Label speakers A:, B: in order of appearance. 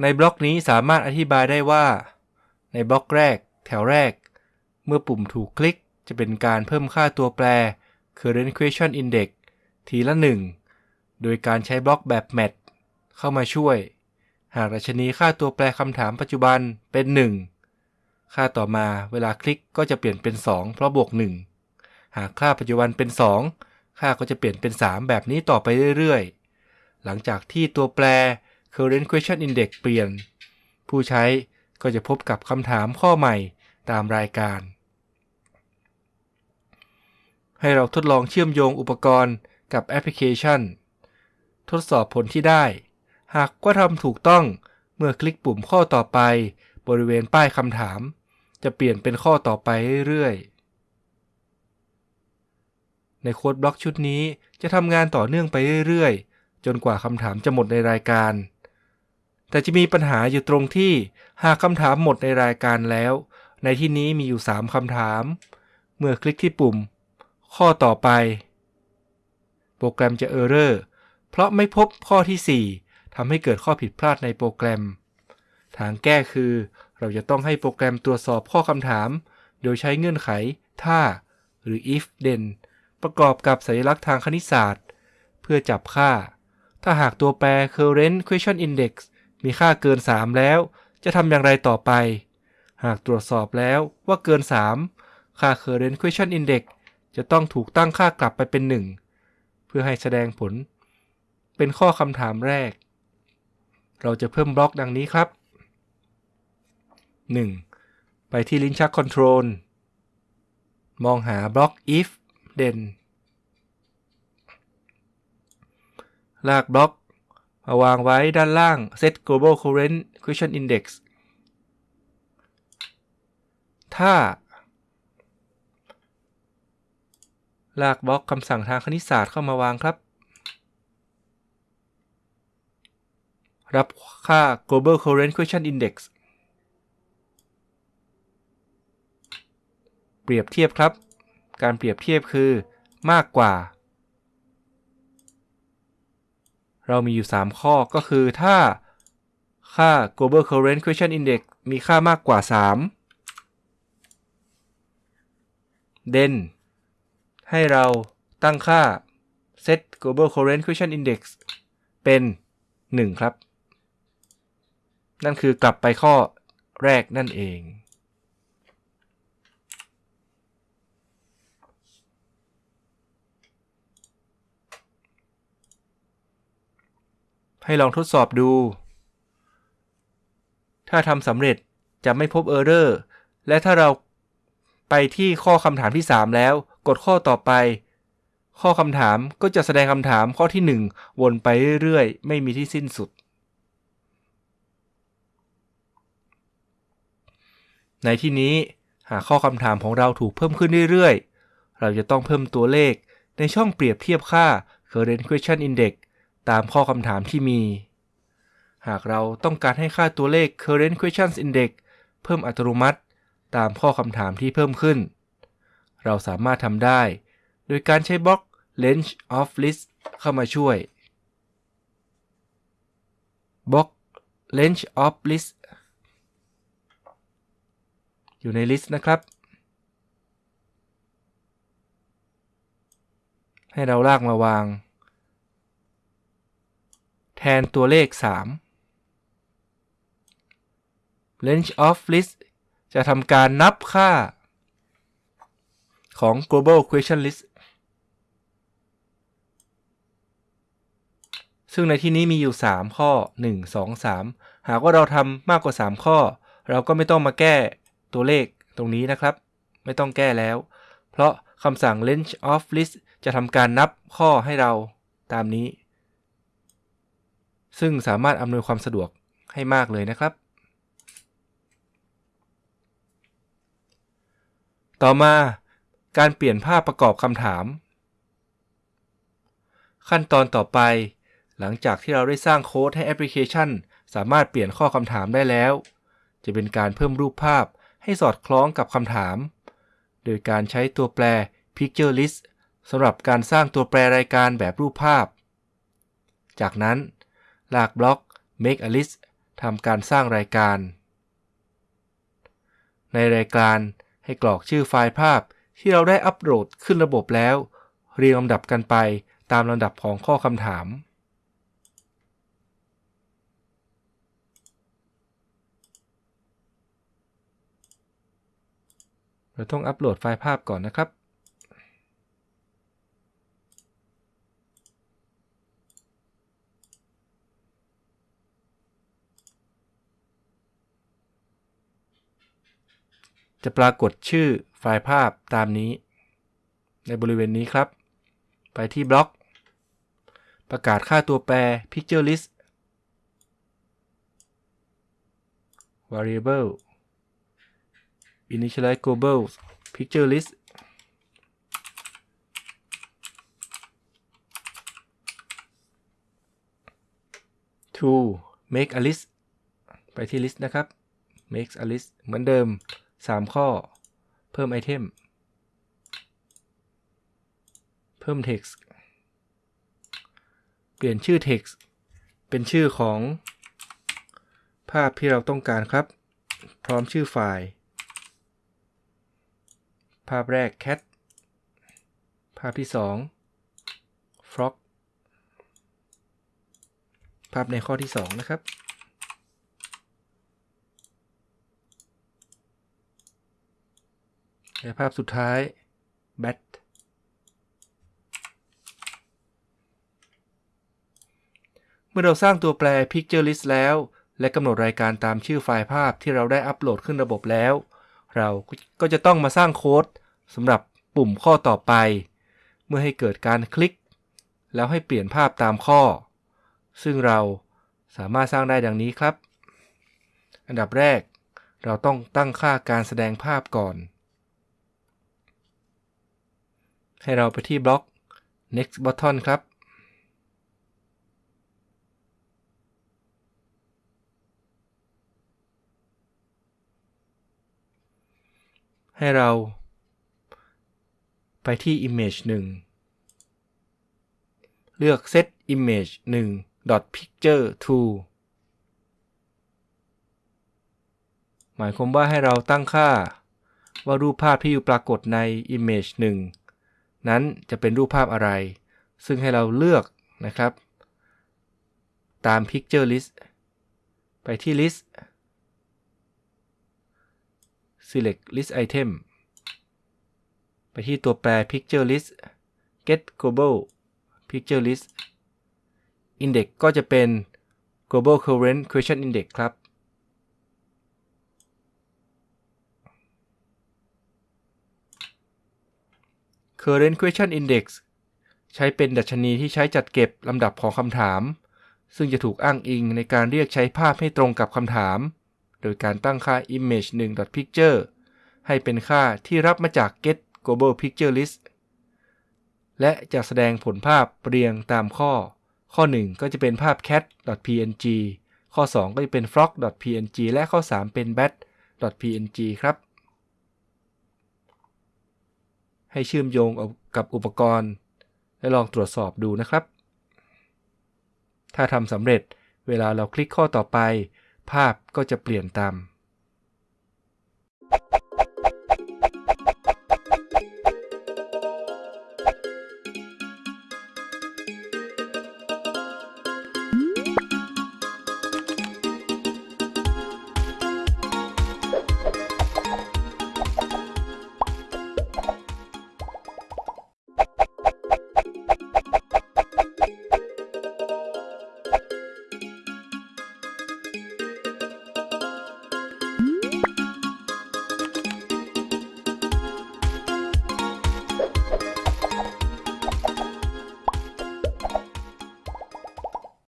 A: ในบล็อกนี้สามารถอธิบายได้ว่า ในบล็อกแรก แถวแรก เมื่อปุ่มถูกคลิกจะเป็นการเพิ่มค่าตัวแปร current question index ทีละ 1 โดยการใช้บล็อกแบบ mat เข้ามาช่วย หากดัชนีค่าตัวแปรคำถามปัจจุบันเป็น 1 ค่าต่อมาเวลาคลิกก็จะเปลี่ยนเป็น 2 เพราะบวก 1 หากค่าปัจจุบันเป็น 2 ค่าก็จะเปลี่ยนเป็น 3 แบบนี้ต่อไปเรื่อยๆ หลังจากที่ตัวแปร current question index เปลี่ยน ผู้ใช้ก็จะพบกับคำถามข้อใหม่ตามรายการ ให้เราทดลองเชื่อมโยงอุปกรณ์กับแอปพลิเคชัน ทดสอบผลที่ได้ หากว่าทำถูกต้องเมื่อคลิกปุ่มข้อต่อไป บริเวณป้ายคำถาม จะเปลี่ยนเป็นข้อต่อไปเรื่อยๆ ในโค้ดบล็อกชุดนี้จะทำงานต่อเนื่องไปเรื่อยๆ จนกว่าคำถามจะหมดในรายการ แต่จะมีปัญหาอยู่ตรงที่หากคำถามหมดในรายการแล้ว ในที่นี้มีอยู่ 3 คำถาม เมื่อคลิกที่ปุ่ม ข้อต่อไป โปรแกรมจะเออร์เรอร์เพราะไม่พบข้อที่ 4ทำให้เกิดข้อผิดพลาดในโปรแกรม ทางแก้คือ เราจะต้องให้โปรแกรมตรวจสอบข้อคำถาม โดยใช้เงื่อนไข ถ้า หรือ if then ประกอบกับสัญลักษณ์ทางคณิตศาสตร์ เพื่อจับค่า ถ้าหากตัวแปร current question index มีค่าเกิน 3 แล้ว จะทำอย่างไรต่อไป หากตรวจสอบแล้วว่าเกิน 3 ค่า current question index จะต้องถูกตั้งค่ากลับไปเป็น 1 เพื่อให้แสดงผล เป็นข้อคำถามแรก เราจะเพิ่มบล็อกดังนี้ครับ 1. ไปที่ลิ้นชัก Control มองหาบล็อก if then ลากบล็อก มาวางไว้ด้านล่าง set global current question index ถ้า ลากบล็อกคำสั่งทางคณิตศาสตร์เข้ามาวางครับ รับค่า global current question index เปรียบเทียบครับ การเปรียบเทียบคือมากกว่า เรามีอยู่ 3 ข้อก็คือถ้าค่า global current question index มีค่ามากกว่า 3 then ให้เราตั้งค่า set global current question index เป็น 1 ครับ นั่นคือกลับไปข้อแรกนั่นเอง ให้ลองทดสอบดู ถ้าทำสำเร็จจะไม่พบเออร์เรอร์และถ้าเราไปที่ข้อคำถามที่ 3 แล้ว กดข้อต่อไป ข้อคำถามก็จะแสดงคำถามข้อที่ 1 วนไปเรื่อยๆ ไม่มีที่สิ้นสุด ในที่นี้หากข้อคำถามของเราถูกเพิ่มขึ้นเรื่อยๆ เราจะต้องเพิ่มตัวเลขในช่องเปรียบเทียบค่า current question index ตามข้อคำถามที่มี หากเราต้องการให้ค่าตัวเลข current questions index เพิ่มอัตโนมัติ ตามข้อคำถามที่เพิ่มขึ้น เราสามารถทำได้ โดยการใช้บล็อก range of list เข้ามาช่วยบล็อก range of list อยู่ใน list นะครับ ให้เราลากมาวาง ทนตัวเลข 3 range of list จะทำการนับค่า ของ global question list ซึ่งในที่นี้มีอยู่ 3 ข้อ 1 2 3 หากว่าเราทำมากกว่า 3 ข้อ เราก็ไม่ต้องมาแก้ตัวเลขตรงนี้นะครับ ไม่ต้องแก้แล้ว เพราะคำสั่ง range of list จะทำการนับข้อให้เราตามนี้ ซึ่งสามารถอำนวยความสะดวกให้มากเลยนะครับ ต่อมาการเปลี่ยนภาพประกอบคำถาม ขั้นตอนต่อไป หลังจากที่เราได้สร้างโค้ดให้แอปพลิเคชัน สามารถเปลี่ยนข้อคำถามได้แล้ว จะเป็นการเพิ่มรูปภาพให้สอดคล้องกับคำถาม โดยการใช้ตัวแปร picture list สำหรับการสร้างตัวแปรรายการแบบรูปภาพ จากนั้น ลากบล็อก make a list ททำการสร้างรายการ ในรายการให้กรอกชื่อไฟล์ภาพที่เราได้อัปโหลดขึ้นระบบแล้ว เรียงลำดับกันไปตามลำดับของข้อคำถาม เราต้องอัปโหลดไฟล์ภาพก่อนนะครับ จะปรากฏชื่อไฟล์ภาพตามนี้ ในบริเวณนี้ครับ ไปที่บล็อก ประกาศค่าตัวแปร picture list variable initialize global picture list to make a list ไปที่ list นะครับ make a list เหมือนเดิม 3 ข้อ เพิ่มไอเทม เพิ่ม text เปลี่ยนชื่อ text เป็นชื่อของ ภาพที่เราต้องการครับ พร้อมชื่อไฟล์ ภาพแรก cat ภาพที่ 2 frog ภาพในข้อที่ 2 นะครับ และภาพสุดท้าย bat เมื่อเราสร้างตัวแปร picture list แล้ว และกำหนดรายการตามชื่อไฟล์ภาพที่เราได้อัปโหลดขึ้นระบบแล้ว เราก็จะต้องมาสร้างโค้ดสำหรับปุ่มข้อต่อไป เมื่อให้เกิดการคลิก แล้วให้เปลี่ยนภาพตามข้อ ซึ่งเราสามารถสร้างได้ดังนี้ครับ อันดับแรก เราต้องตั้งค่าการแสดงภาพก่อน ให้เราไปที่บล็อก next button ครับ ให้เราไปที่ image 1 เลือก set image 1 picture to หมายความว่าให้เราตั้งค่าว่ารูปภาพที่อยู่ปรากฏใน image 1 นั้นจะเป็นรูปภาพอะไร ซึ่งให้เราเลือกนะครับ ตาม picture list ไปที่ list select list item ไปที่ตัวแปร picture list get global picture list index ก็จะเป็น global current question index ครับ current question index ใช้เป็นดัชนีที่ใช้จัดเก็บลำดับของคำถาม ซึ่งจะถูกอ้างอิงในการเรียกใช้ภาพให้ตรงกับคำถาม โดยการตั้งค่า image 1 picture ให้เป็นค่าที่รับมาจาก get global picture list และจะแสดงผลภาพเรียงตามข้อ ข้อ 1 ก็จะเป็นภาพ cat.png ข้อ 2 ก็จะเป็น frog.png และข้อ 3 เป็น bat.png ครับ ให้เชื่อมโยงกับอุปกรณ์ และลองตรวจสอบดูนะครับ ถ้าทำสำเร็จเวลาเราคลิกข้อต่อไป ภาพก็จะเปลี่ยนตาม